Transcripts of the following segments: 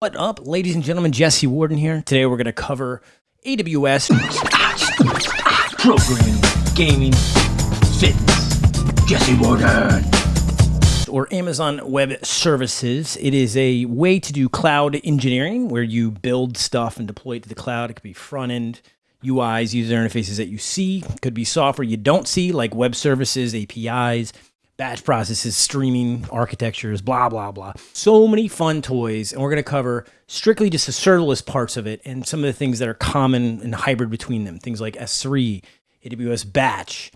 What up, ladies and gentlemen? Jesse Warden here. Today we're going to cover AWS programming, gaming, fitness. Jesse Warden. or Amazon Web Services. It is a way to do cloud engineering where you build stuff and deploy it to the cloud. It could be front end UIs, user interfaces that you see. It could be software you don't see, like web services, APIs, batch processes, streaming architectures, blah, blah, blah. So many fun toys. And we're going to cover strictly just the serverless parts of it and some of the things that are common and hybrid between them. Things like S3, AWS Batch,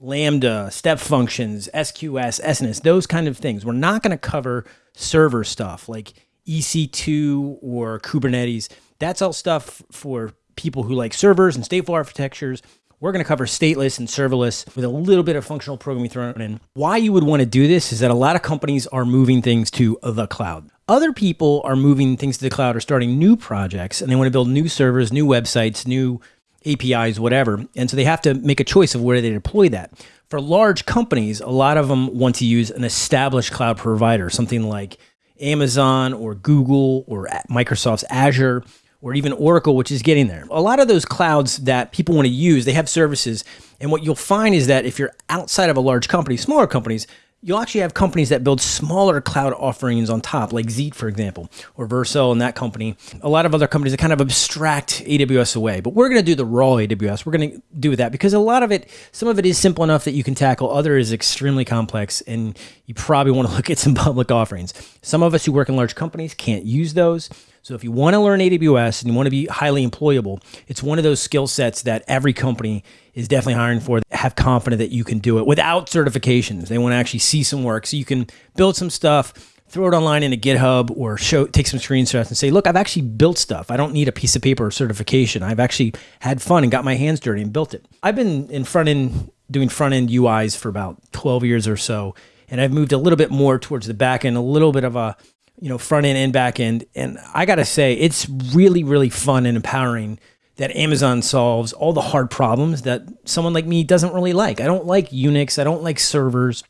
Lambda, step functions, SQS, SNS, those kind of things. We're not going to cover server stuff like EC2 or Kubernetes. That's all stuff for people who like servers and stateful architectures. We're going to cover stateless and serverless with a little bit of functional programming thrown in. Why you would want to do this is that a lot of companies are moving things to the cloud. Other people are moving things to the cloud or starting new projects and they want to build new servers, new websites, new APIs, whatever. And so they have to make a choice of where they deploy that. For large companies, a lot of them want to use an established cloud provider, something like Amazon or Google or Microsoft's Azure or even Oracle, which is getting there. A lot of those clouds that people want to use, they have services. And what you'll find is that if you're outside of a large company, smaller companies, you'll actually have companies that build smaller cloud offerings on top, like Zeet, for example, or Vercel and that company. A lot of other companies that kind of abstract AWS away, but we're going to do the raw AWS. We're going to do that because a lot of it, some of it is simple enough that you can tackle. Other is extremely complex, and you probably want to look at some public offerings. Some of us who work in large companies can't use those. So if you want to learn AWS and you want to be highly employable, it's one of those skill sets that every company is definitely hiring for. Have confident that you can do it without certifications. They want to actually see some work, so you can build some stuff, throw it online in a GitHub, or show take some screenshots and say, "Look, I've actually built stuff. I don't need a piece of paper or certification. I've actually had fun and got my hands dirty and built it." I've been in front end doing front end UIs for about 12 years or so, and I've moved a little bit more towards the back end, a little bit of a you know, front end and back end. And I got to say, it's really, really fun and empowering that Amazon solves all the hard problems that someone like me doesn't really like. I don't like Unix. I don't like servers.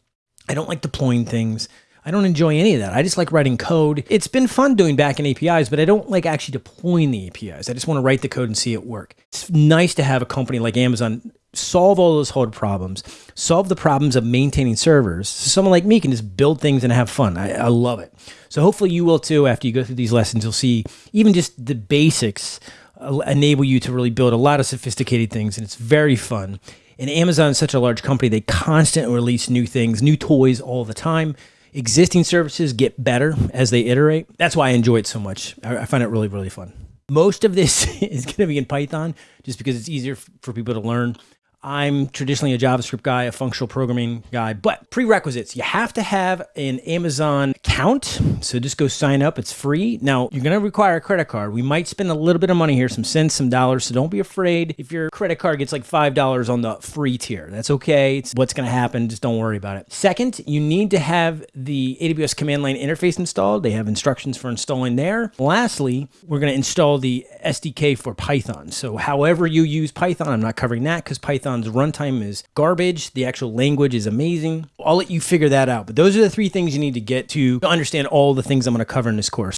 I don't like deploying things. I don't enjoy any of that. I just like writing code. It's been fun doing backend APIs, but I don't like actually deploying the APIs. I just want to write the code and see it work. It's nice to have a company like Amazon solve all those hard problems, solve the problems of maintaining servers. So someone like me can just build things and have fun. I, I love it. So hopefully you will too. After you go through these lessons, you'll see even just the basics uh, enable you to really build a lot of sophisticated things, and it's very fun. And Amazon is such a large company; they constantly release new things, new toys all the time. Existing services get better as they iterate. That's why I enjoy it so much. I, I find it really, really fun. Most of this is going to be in Python just because it's easier for people to learn. I'm traditionally a JavaScript guy, a functional programming guy, but prerequisites. You have to have an Amazon account. So just go sign up. It's free. Now, you're going to require a credit card. We might spend a little bit of money here, some cents, some dollars. So don't be afraid if your credit card gets like $5 on the free tier. That's okay. It's what's going to happen. Just don't worry about it. Second, you need to have the AWS command line interface installed. They have instructions for installing there. Lastly, we're going to install the SDK for Python. So however you use Python, I'm not covering that because Python Python's runtime is garbage. The actual language is amazing. I'll let you figure that out. But those are the three things you need to get to understand all the things I'm going to cover in this course.